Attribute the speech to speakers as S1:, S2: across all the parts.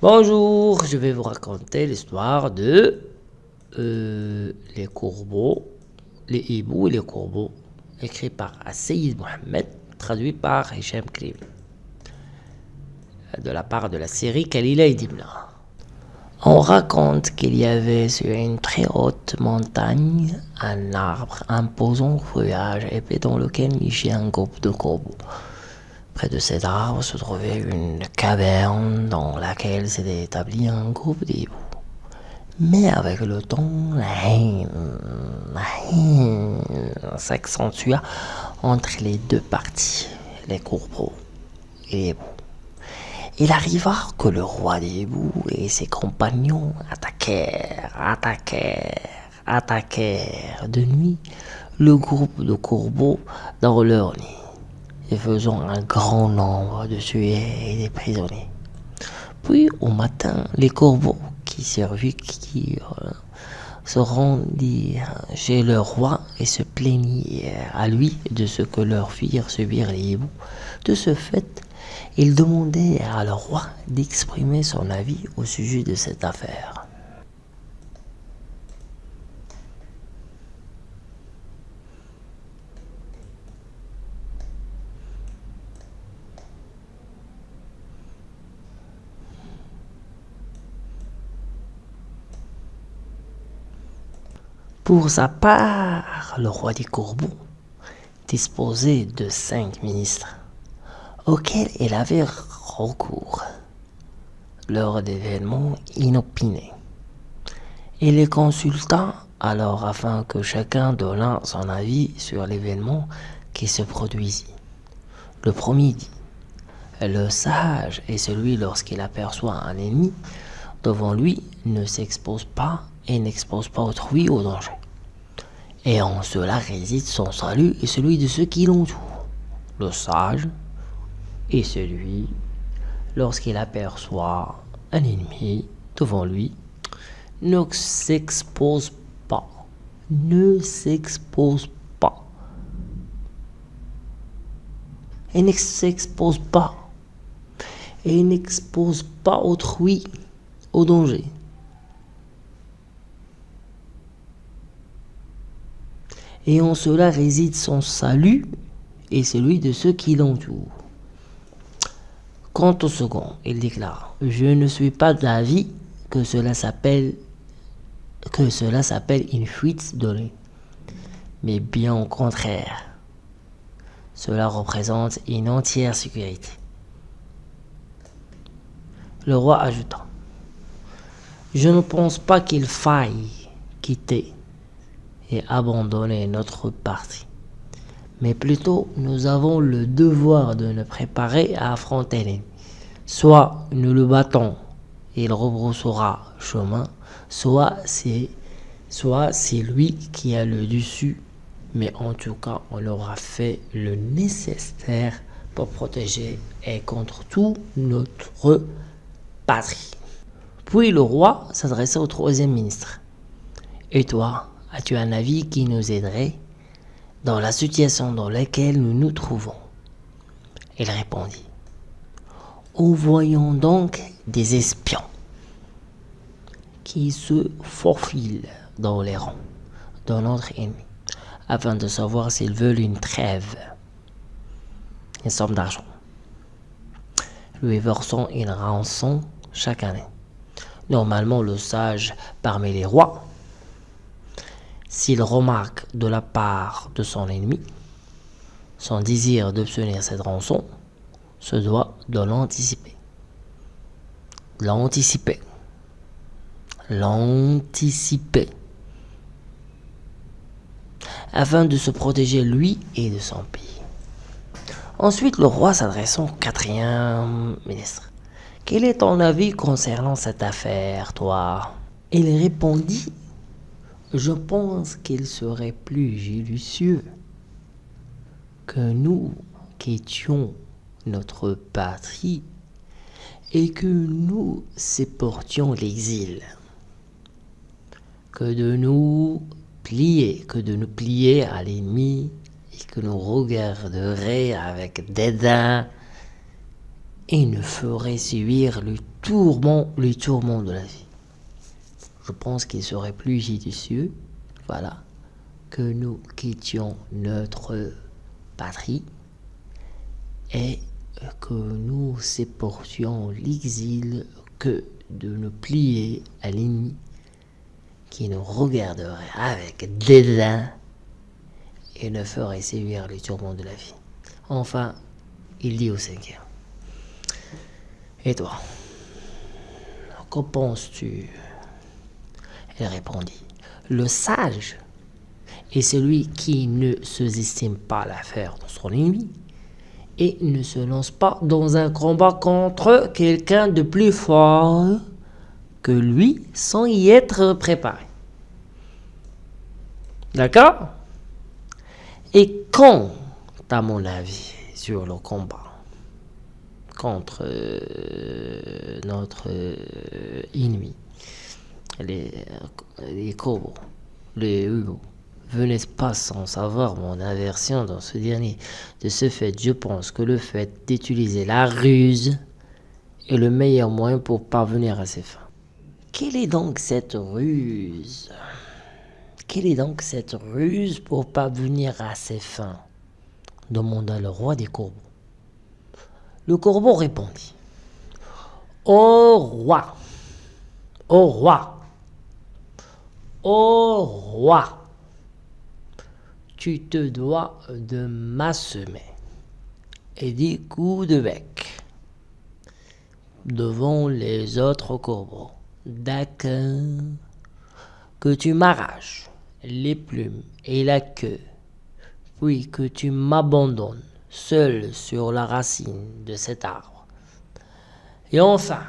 S1: Bonjour, je vais vous raconter l'histoire de euh, les courbeaux, les hiboux et les courbeaux, écrit par Asseyid Mohamed, traduit par Hichem Krimi, de la part de la série Kalila et Dimna. On raconte qu'il y avait sur une très haute montagne un arbre imposant feuillage épais dans lequel nichait un groupe de corbeaux. Près de cet arbre se trouvait une caverne dans laquelle s'était établi un groupe d'hiboux. Mais avec le temps, la haine, s'accentua entre les deux parties, les courbeaux et les hiboux. Il arriva que le roi des hiboux et ses compagnons attaquèrent, attaquèrent, attaquèrent de nuit le groupe de courbeaux dans leur nid et faisant un grand nombre de tués et des prisonniers. Puis au matin, les corbeaux qui survécurent se rendirent chez le roi et se plaignirent à lui de ce que leur firent subir les hiboux. De ce fait, ils demandèrent à leur roi d'exprimer son avis au sujet de cette affaire. Pour sa part, le roi des Courbeaux disposait de cinq ministres auxquels il avait recours lors d'événements inopinés. Il les consulta alors afin que chacun donnât son avis sur l'événement qui se produisit. Le premier dit Le sage est celui lorsqu'il aperçoit un ennemi devant lui ne s'expose pas et n'expose pas autrui au danger. Et en cela réside son salut et celui de ceux qui l'entourent. Le sage est celui lorsqu'il aperçoit un ennemi devant lui ne s'expose pas. Ne s'expose pas. Et ne s'expose pas. Et n'expose pas autrui au danger. Et en cela réside son salut et celui de ceux qui l'entourent. Quant au second, il déclare Je ne suis pas d'avis que cela s'appelle une fuite donnée, mais bien au contraire. Cela représente une entière sécurité. Le roi ajouta Je ne pense pas qu'il faille quitter et abandonner notre parti. Mais plutôt, nous avons le devoir de nous préparer à affronter l'ennemi. Soit nous le battons et il rebroussera chemin, soit c'est soit c'est lui qui a le dessus, mais en tout cas, on aura fait le nécessaire pour protéger et contre tout notre patrie. Puis le roi s'adressa au troisième ministre. Et toi, As-tu un avis qui nous aiderait dans la situation dans laquelle nous nous trouvons? Il répondit. Envoyons donc des espions qui se faufilent dans les rangs de notre ennemi afin de savoir s'ils veulent une trêve, une somme d'argent. Lui versons une rançon chaque année. Normalement, le sage parmi les rois s'il remarque de la part de son ennemi son désir d'obtenir cette rançon, se doit de l'anticiper. L'anticiper. L'anticiper. Afin de se protéger lui et de son pays. Ensuite, le roi s'adressant au quatrième ministre. Quel est ton avis concernant cette affaire, toi? Il répondit je pense qu'il serait plus judicieux que nous quittions notre patrie et que nous supportions l'exil, que de nous plier, que de nous plier à l'ennemi et que nous regarderions avec dédain et nous ferait subir le tourment, le tourment de la vie. Je pense qu'il serait plus judicieux, voilà, que nous quittions notre patrie et que nous supportions l'exil que de nous plier à l'ennemi qui nous regarderait avec dédain et ne ferait sévir les tourments de la vie. Enfin, il dit au cinquième. Et toi, qu'en penses-tu? Elle répondit. Le sage est celui qui ne se estime pas l'affaire de son ennemi et ne se lance pas dans un combat contre quelqu'un de plus fort que lui sans y être préparé. D'accord? Et quand, à mon avis, sur le combat contre euh, notre euh, ennemi, les, les cobos, les venez pas sans savoir mon aversion dans ce dernier. De ce fait, je pense que le fait d'utiliser la ruse est le meilleur moyen pour parvenir à ses fins. Quelle est donc cette ruse? Quelle est donc cette ruse pour parvenir à ses fins? demanda le roi des corbeaux. Le corbeau répondit Ô roi, ô roi, ô roi, tu te dois de m'assemer et des coups de bec devant les autres corbeaux. D'accord Que tu m'arraches les plumes et la queue, puis que tu m'abandonnes seul sur la racine de cet arbre. Et enfin,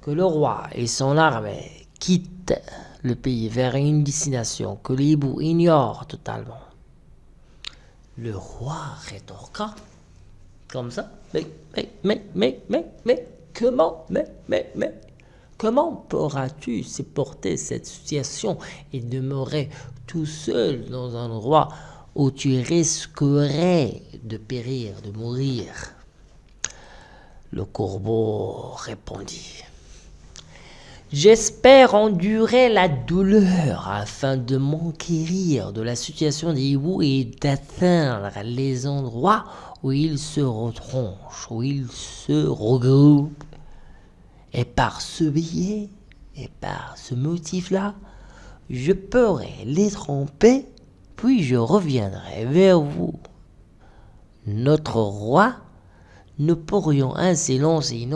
S1: que le roi et son armée quittent le pays vers une destination que les hiboux ignorent totalement. Le roi rétorqua comme ça. Mais, mais, mais, mais, mais, mais, comment, mais, mais, mais, comment pourras-tu supporter cette situation et demeurer tout seul dans un endroit où tu risquerais de périr, de mourir? Le corbeau répondit. J'espère endurer la douleur afin de m'enquérir de la situation des hiboux et d'atteindre les endroits où ils se retranchent, où ils se regroupent. Et par ce biais, et par ce motif-là, je pourrai les tromper, puis je reviendrai vers vous. Notre roi, nous pourrions ainsi lancer une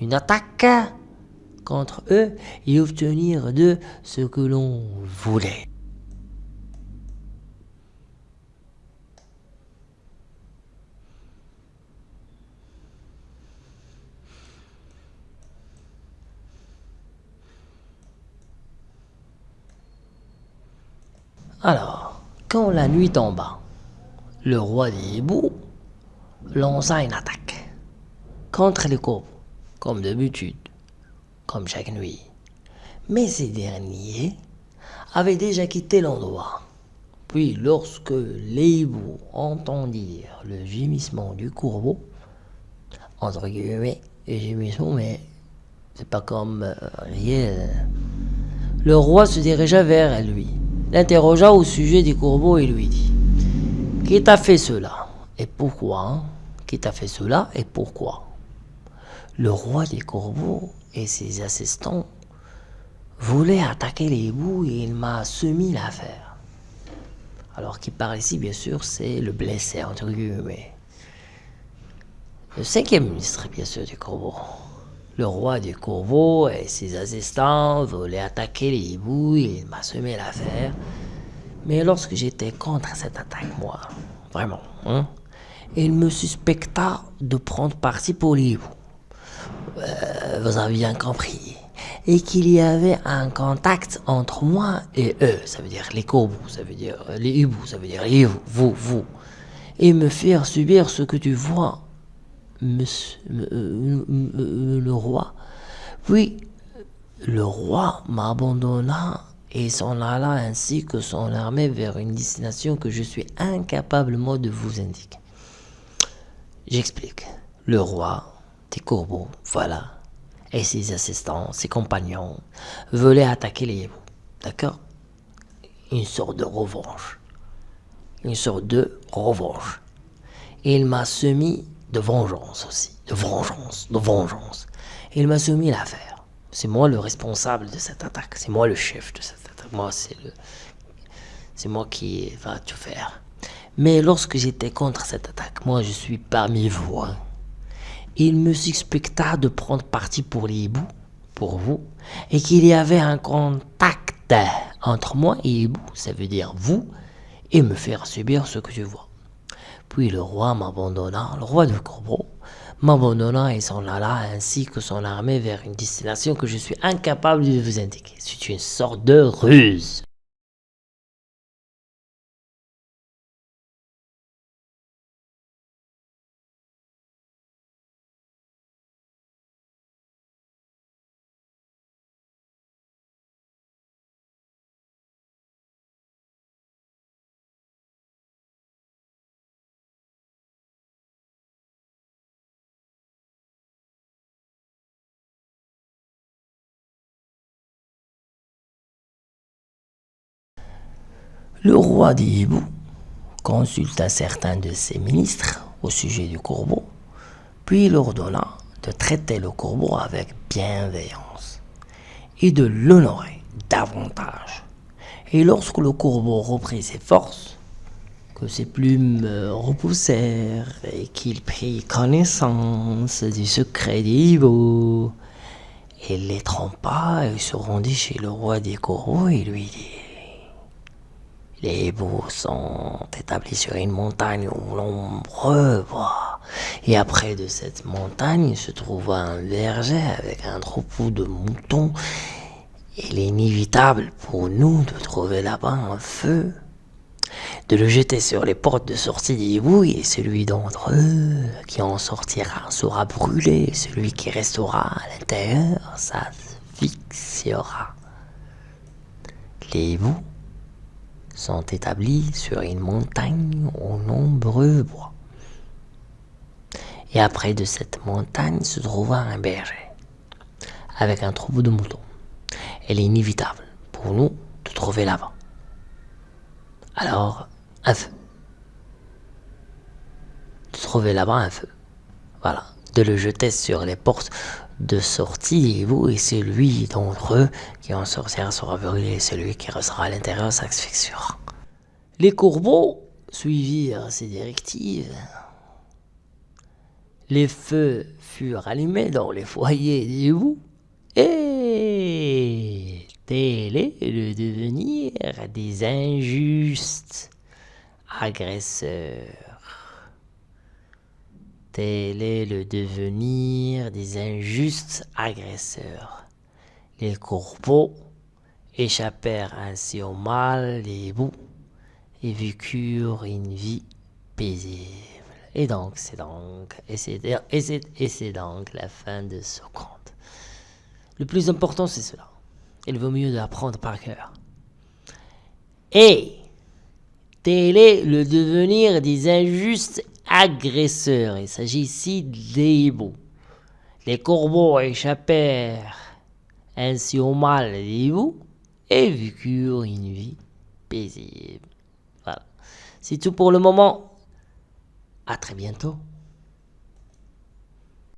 S1: une attaque contre eux et obtenir de ce que l'on voulait. Alors, quand la nuit tomba, le roi des hiboux lança une attaque contre les corbeaux comme d'habitude, comme chaque nuit. Mais ces derniers avaient déjà quitté l'endroit. Puis, lorsque les hiboux entendirent le gémissement du courbeau, entre guillemets, gémissement, mais c'est pas comme euh, réel, le roi se dirigea vers lui, l'interrogea au sujet des courbeaux et lui dit Qui t'a fait cela? Et pourquoi? Qui t'a fait cela? Et pourquoi? Le roi des corbeaux et ses assistants voulaient attaquer les hiboux et il m'a soumis l'affaire. Alors qui par ici, bien sûr, c'est le blessé, entre guillemets. Le cinquième ministre, bien sûr, des corbeaux. Le roi des corbeaux et ses assistants voulaient attaquer les hiboux et il m'a semé l'affaire. Mais lorsque j'étais contre cette attaque, moi, vraiment, hein, il me suspecta de prendre parti pour les hiboux. Euh, vous avez bien compris, et qu'il y avait un contact entre moi et eux, ça veut dire les corbeaux, ça veut dire les hiboux, ça veut dire les vous, vous, vous, et me faire subir ce que tu vois, monsieur, euh, le roi. Puis, le roi m'abandonna et s'en alla ainsi que son armée vers une destination que je suis incapable moi de vous indiquer. J'explique. Le roi des corbeaux, voilà, et ses assistants, ses compagnons, voulaient attaquer les hiboux. D'accord? Une sorte de revanche. Une sorte de revanche. Et il m'a soumis de vengeance aussi. De vengeance, de vengeance. il m'a soumis l'affaire. C'est moi le responsable de cette attaque. C'est moi le chef de cette attaque. Moi, c'est le. C'est moi qui va tout faire. Mais lorsque j'étais contre cette attaque, moi je suis parmi vous. Hein. Il me suspecta de prendre parti pour les hiboux, pour vous, et qu'il y avait un contact entre moi et hibou, ça veut dire vous, et me faire subir ce que je vois. Puis le roi m'abandonna, le roi de Corbeau, m'abandonna et s'en alla ainsi que son armée vers une destination que je suis incapable de vous indiquer. C'est une sorte de ruse. Le roi des hiboux consulta certains de ses ministres au sujet du corbeau, puis il ordonna de traiter le corbeau avec bienveillance et de l'honorer davantage. Et lorsque le corbeau reprit ses forces, que ses plumes repoussèrent et qu'il prit connaissance du secret des hiboux, il les trompa et se rendit chez le roi des corbeaux et lui dit les hiboux sont établis sur une montagne où nombreux bois. Et après de cette montagne se trouva un verger avec un troupeau de moutons. Il est inévitable pour nous de trouver là-bas un feu, de le jeter sur les portes de sortie des et celui d'entre eux qui en sortira sera brûlé, celui qui restera à l'intérieur s'asphyxiera. Les hiboux sont établis sur une montagne aux nombreux bois. Et après de cette montagne se trouva un berger, avec un troupeau de moutons. Elle est inévitable pour nous de trouver là-bas. Alors, un feu. De trouver là-bas un feu. Voilà. De le jeter sur les portes de sortie, et vous et celui d'entre eux qui en sortira sera brûlé, celui qui restera à l'intérieur s'asphyxiera. Les courbeaux suivirent ces directives. Les feux furent allumés dans les foyers des vous et tel est le devenir des injustes agresseurs. Tel est le devenir des injustes agresseurs. Les courbeaux échappèrent ainsi au mal des bouts et vécurent une vie paisible. Et donc, c'est donc, donc la fin de ce conte. Le plus important, c'est cela. Il vaut mieux d'apprendre par cœur. Et tel est le devenir des injustes agresseurs. Il s'agit ici des. Les corbeaux échappèrent ainsi au mal des et vécurent une vie paisible. Voilà. C'est tout pour le moment. À très bientôt.